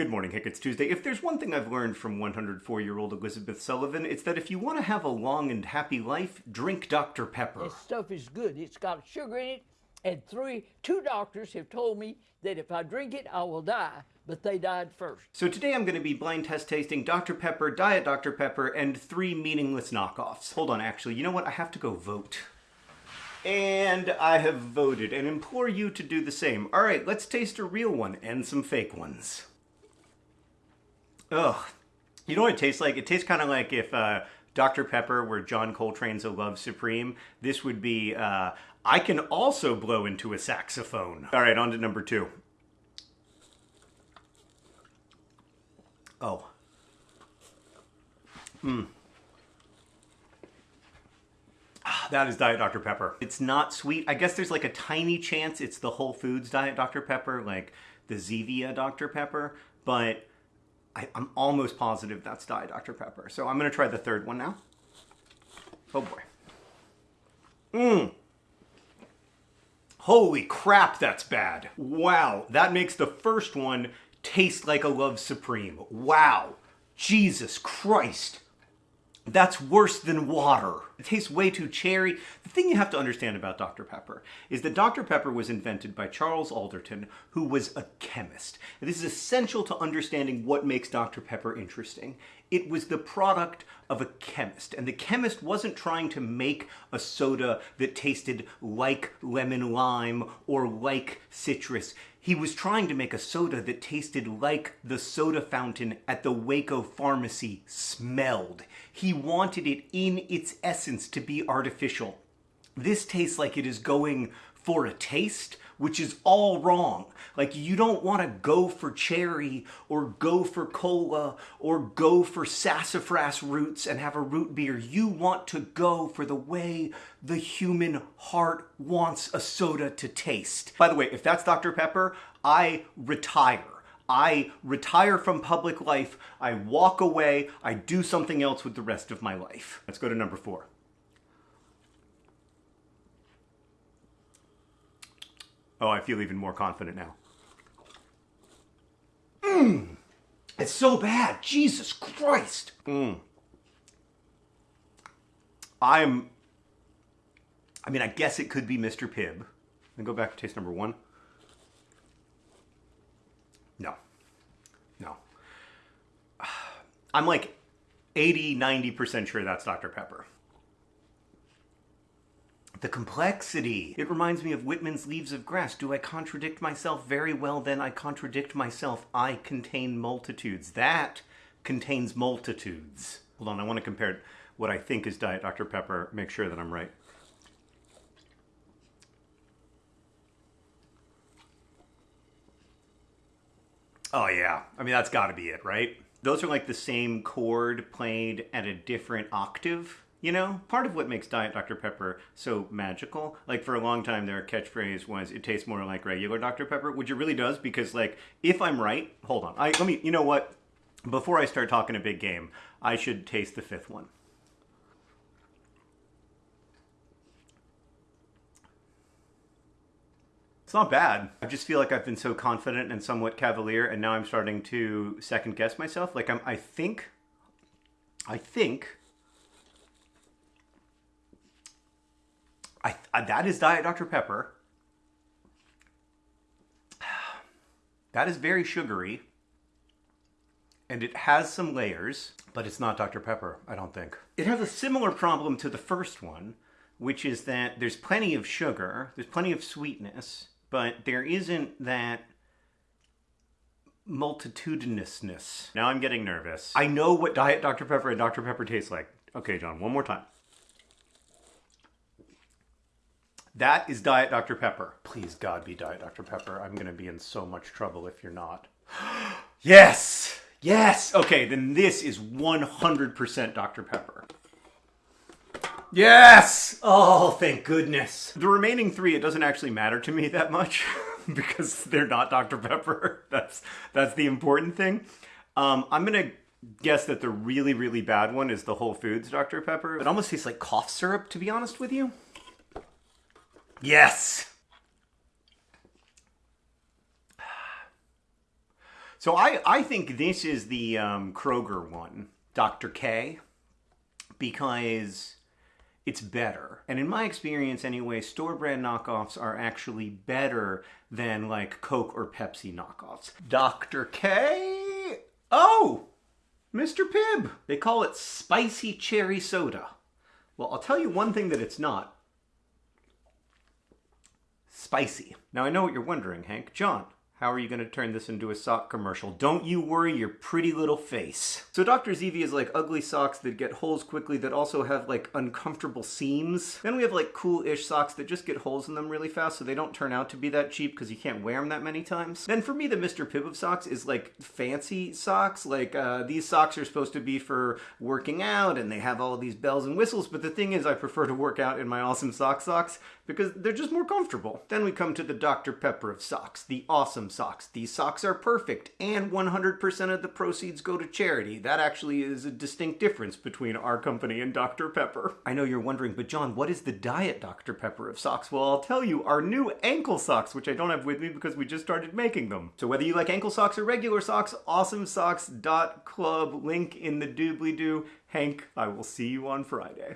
Good morning, Hank. It's Tuesday. If there's one thing I've learned from 104 year old Elizabeth Sullivan, it's that if you want to have a long and happy life, drink Dr. Pepper. This stuff is good. It's got sugar in it, and three, two doctors have told me that if I drink it, I will die. But they died first. So today I'm going to be blind test tasting Dr. Pepper, Diet Dr. Pepper, and three meaningless knockoffs. Hold on, actually, you know what? I have to go vote. And I have voted and implore you to do the same. All right, let's taste a real one and some fake ones. Ugh. You know what it tastes like? It tastes kind of like if uh, Dr. Pepper were John Coltrane's A Love Supreme. This would be, uh, I can also blow into a saxophone. All right, on to number two. Oh. Hmm. Ah, that is Diet Dr. Pepper. It's not sweet. I guess there's like a tiny chance it's the Whole Foods Diet Dr. Pepper, like the Zevia Dr. Pepper, but I, am almost positive that's Diet Dr. Pepper. So I'm to try the third one now. Oh boy. Mmm. Holy crap, that's bad. Wow, that makes the first one taste like a Love Supreme. Wow. Jesus Christ. That's worse than water. It tastes way too cherry. The thing you have to understand about Dr. Pepper is that Dr. Pepper was invented by Charles Alderton, who was a chemist. And this is essential to understanding what makes Dr. Pepper interesting. It was the product of a chemist, and the chemist wasn't trying to make a soda that tasted like lemon lime or like citrus. He was trying to make a soda that tasted like the soda fountain at the Waco pharmacy smelled. He wanted it in its essence to be artificial. This tastes like it is going for a taste, which is all wrong. Like, you don't want to go for cherry or go for cola or go for sassafras roots and have a root beer. You want to go for the way the human heart wants a soda to taste. By the way, if that's Dr. Pepper, I retire. I retire from public life, I walk away, I do something else with the rest of my life. Let's go to number four. Oh, I feel even more confident now. Mmm! It's so bad. Jesus Christ. Mmm. I'm. I mean, I guess it could be Mr. Pibb. Then go back to taste number one. No. No. I'm like 80, 90% sure that's Dr. Pepper. The complexity. It reminds me of Whitman's Leaves of Grass. Do I contradict myself? Very well, then I contradict myself. I contain multitudes. That contains multitudes. Hold on, I want to compare what I think is Diet Dr. Pepper, make sure that I'm right. Oh yeah, I mean that's got to be it, right? Those are like the same chord played at a different octave. You know, part of what makes Diet Dr. Pepper so magical, like for a long time their catchphrase was, it tastes more like regular Dr. Pepper, which it really does because like, if I'm right, hold on, I, let me, you know what, before I start talking a big game, I should taste the fifth one. It's not bad. I just feel like I've been so confident and somewhat cavalier, and now I'm starting to second guess myself. Like I'm, I think, I think I, I, that is Diet Dr. Pepper. That is very sugary. And it has some layers, but it's not Dr. Pepper, I don't think. It has a similar problem to the first one, which is that there's plenty of sugar, there's plenty of sweetness, but there isn't that multitudinousness. Now I'm getting nervous. I know what Diet Dr. Pepper and Dr. Pepper tastes like. Okay, John, one more time. That is Diet Dr. Pepper. Please, God, be Diet Dr. Pepper. I'm going to be in so much trouble if you're not. yes! Yes! Okay, then this is 100% Dr. Pepper. Yes! Oh, thank goodness. The remaining three, it doesn't actually matter to me that much because they're not Dr. Pepper. That's, that's the important thing. Um, I'm going to guess that the really, really bad one is the Whole Foods Dr. Pepper. It almost tastes like cough syrup, to be honest with you. Yes! So I, I think this is the um, Kroger one, Dr. K, because it's better. And in my experience, anyway, store brand knockoffs are actually better than like Coke or Pepsi knockoffs. Dr. K? Oh, Mr. Pibb. They call it spicy cherry soda. Well, I'll tell you one thing that it's not spicy. Now, I know what you're wondering, Hank. John, how are you going to turn this into a sock commercial? Don't you worry your pretty little face. So Dr. Zevia is like ugly socks that get holes quickly that also have like uncomfortable seams. Then we have like cool-ish socks that just get holes in them really fast so they don't turn out to be that cheap because you can't wear them that many times. Then for me, the Mr. Pibb of socks is like fancy socks. Like uh, these socks are supposed to be for working out and they have all these bells and whistles. But the thing is, I prefer to work out in my awesome sock socks because they're just more comfortable. Then we come to the Dr. Pepper of socks, the awesome socks. These socks are perfect and 100% of the proceeds go to charity. That actually is a distinct difference between our company and Dr. Pepper. I know you're wondering, but John, what is the diet Dr. Pepper of socks? Well, I'll tell you, our new ankle socks, which I don't have with me because we just started making them. So whether you like ankle socks or regular socks, awesomesocks.club, link in the doobly doo. Hank, I will see you on Friday.